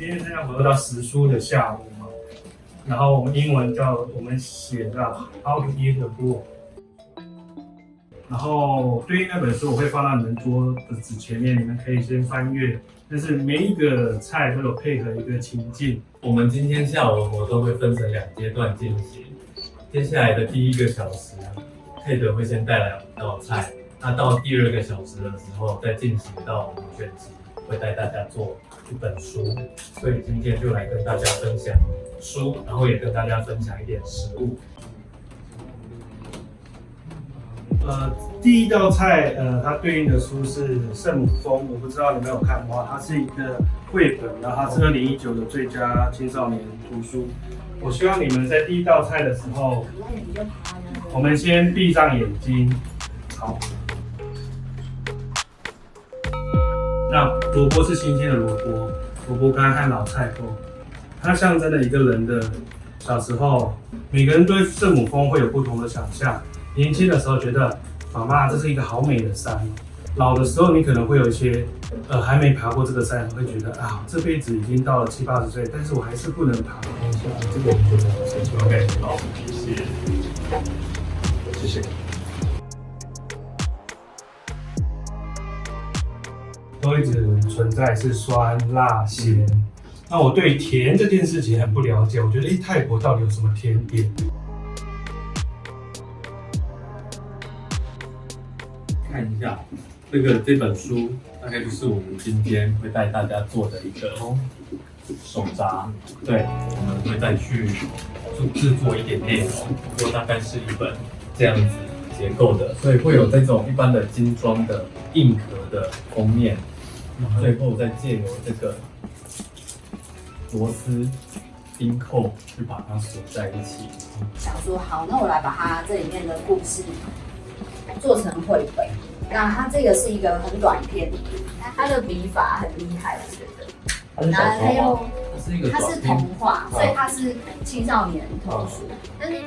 今天参加活动到时书的下午嘛，然后我们英文叫我们写到 How to eat a book，然后对应那本书我会放到你们桌的纸前面，你们可以先翻阅。但是每一个菜都有配合一个情境。我们今天下午的活动会分成两阶段进行，接下来的第一个小时，佩德会先带来五道菜，那到第二个小时的时候再进行到我们选集，会带大家做一本书。所以今天就来跟大家分享书，然后也跟大家分享一点食物。呃，第一道菜，呃，它对应的书是《圣母峰》，我不知道你们有看过，它是一个绘本，然后它是二零一九的最佳青少年图书。我希望你们在第一道菜的时候，我们先闭上眼睛，好。那萝卜是新鲜的萝卜，萝卜干和老菜头，它象征了一个人的小时候，每个人对圣母峰会有不同的想象。年轻的时候觉得，妈妈这是一个好美的山。老的时候你可能会有一些，呃，还没爬过这个山，会觉得啊，这辈子已经到了七八十岁，但是我还是不能爬。这个我觉得。OK，好，谢谢，谢谢。都一直存在是酸辣咸。那我对甜这件事情很不了解，我觉得，哎，泰国到底有什么甜点？看一下，这个这本书大概就是我们今天会带大家做的一个手札。对，我们会再去做制作一点内容，不过大概是一本这样子结构的，所以会有这种一般的精装的硬壳的封面，最后再借由这个螺丝钉扣去把它锁在一起。想说好，那我来把它这里面的故事。做成绘本，那它这个是一个很短篇，它的笔法很厉害，我觉得。然后还有，它是童话，所以它是青少年童书，但是。